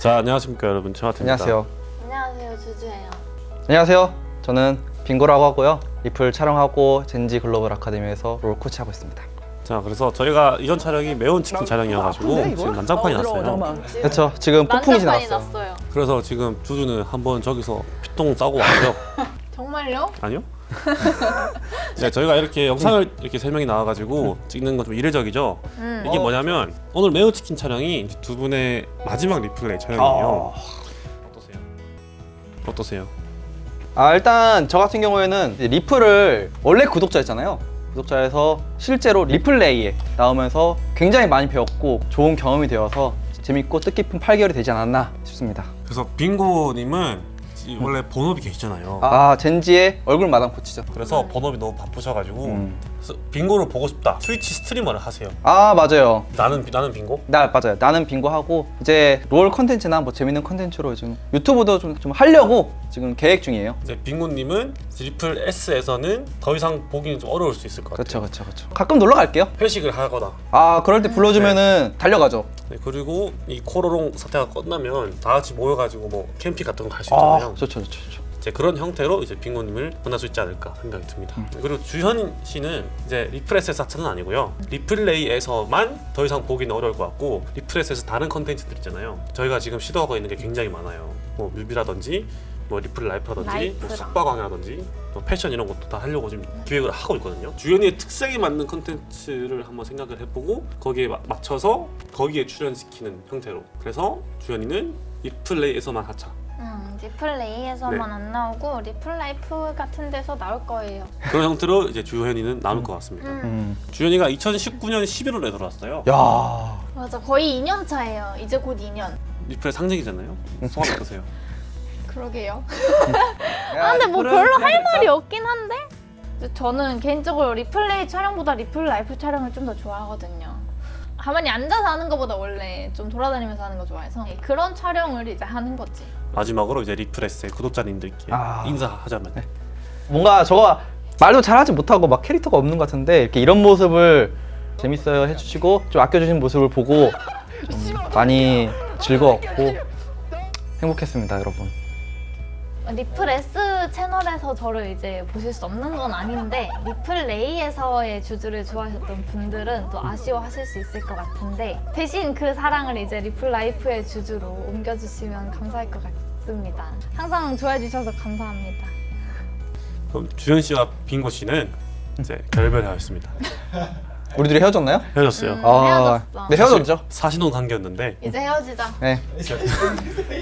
자 안녕하십니까 여러분 최하태입니다 안녕하세요. 안녕하세요 주주예요. 안녕하세요. 저는 빙고라고 하고요. 리플 촬영하고 젠지 글로벌 아카데미에서 롤 코치하고 있습니다. 자 그래서 저희가 이전 촬영이 매운 치킨 촬영이어가지고 지금 난장판이 났어요 그렇죠. 지금 폭풍이. 났어요. 그래서 지금 주주는 한번 저기서 피똥 싸고 왔고요 정말요? 아니요? 네, 저희가 이렇게 영상을 이렇게 세 명이 나와가지고 찍는 건 좀 이례적이죠 음. 이게 뭐냐면 오늘 매운 치킨 촬영이 두 분의 마지막 리플레이 촬영이에요 어떠세요? 어떠세요? 아 일단 저 같은 경우에는 리플을 원래 구독자였잖아요. 구독자에서 실제로 리플레이에 나오면서 굉장히 많이 배웠고 좋은 경험이 되어서 재밌고 뜻깊은 8개월이 되지 않았나 싶습니다. 그래서 빙고님은 이- 원래 본업이 계시잖아요 아 젠지의 얼굴 마담 코치죠. 그래서 본업이 너무 바쁘셔가지고 음. 그래서 빙고를 보고 싶다 트위치 스트리머를 하세요 아 맞아요. 나는 나는 빙고? 나 맞아요. 나는 빙고 하고 이제 롤 컨텐츠나 뭐 재밌는 컨텐츠로 지금 유튜브도 좀, 좀 하려고 지금 계획 중이에요. 이제 빙고님은 리플 S에서는 더 이상 보기는 좀 어려울 수 있을 것 같아요 그렇죠, 그렇죠, 그렇죠. 가끔 놀러 갈게요. 회식을 하거나 아 그럴 때 불러주면은 달려가죠. 네, 그리고 이 코로롱 사태가 끝나면 다 같이 모여가지고 뭐 캠핑 같은 거 갈 수 있잖아요 좋죠, 좋죠, 좋죠. 이제 그런 형태로 이제 빙고님을 만날 수 있지 않을까 생각이 듭니다. 음. 그리고 주현 씨는 이제 리프레스에서 하차는 아니고요. 리플레이에서만 더 이상 보기는 어려울 것 같고 리프레스에서 다른 컨텐츠들 있잖아요. 저희가 지금 시도하고 있는 게 굉장히 많아요. 뭐 뮤비라든지 뭐 리플 라이프라든지 뭐. 숙박왕이라든지 뭐 패션 이런 것도 다 하려고 지금 기획을 하고 있거든요. 주현이의 특색에 맞는 컨텐츠를 한번 생각을 해보고 거기에 마- 맞춰서 거기에 출연시키는 형태로. 그래서 주현이는 리플레이에서만 하차. 음, 리플레이에서만 네. 안 나오고 리플라이프 같은 데서 나올 거예요. 그런 형태로 이제 주현이는 나올 것 같습니다. 음. 음. 주현이가 2019년 11월에 들어왔어요. 야. 맞아 거의 2년 차예요. 이제 곧 2년. 리플의 상징이잖아요. 소감 어떠세요? 그러게요. 아 근데 뭐 별로 할 말이 없긴 한데 저는 개인적으로 리플레이 촬영보다 리플 라이프 촬영을 좀 더 좋아하거든요. 가만히 앉아서 하는 것보다 원래 좀 돌아다니면서 하는 거 좋아해서 그런 촬영을 이제 하는 거지. 마지막으로 이제 리플레스의 구독자님들께 아. 인사하자면 뭔가 저가 말도 잘하지 못하고 막 캐릭터가 없는 것 같은데 이렇게 이런 모습을 재밌어요 해주시고 좀 아껴주신 모습을 보고 좀 많이 즐거웠고 행복했습니다, 여러분. 리플 S 채널에서 저를 이제 보실 수 없는 건 아닌데 리플 레이에서의 주주를 좋아하셨던 분들은 또 아쉬워하실 수 있을 것 같은데 대신 그 사랑을 이제 리플 라이프의 주주로 옮겨주시면 감사할 것 같습니다. 항상 좋아해 주셔서 감사합니다. 그럼 주현 씨와 빙고 씨는 이제 결별하였습니다. 우리들이 헤어졌나요? 헤어졌어요. 음, 아, 헤어졌어. 네 헤어졌죠. 사신혼 관계였는데 이제 헤어지자. 네,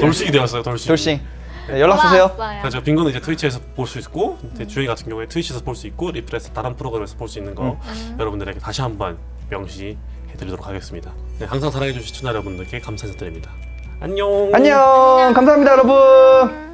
돌싱이 되었어요. 돌싱. 돌싱. 네, 연락 주세요. 그래서 빙고는 이제 트위치에서 볼 수 있고 이제 주현이 같은 경우에 트위치에서 볼 수 있고 리플에서 다른 프로그램에서 볼 수 있는 거 음. 여러분들에게 다시 한번 명시해드리도록 하겠습니다. 네, 항상 사랑해주신 시청자 여러분들께 감사 인사드립니다. 안녕. 안녕. 감사합니다, 여러분.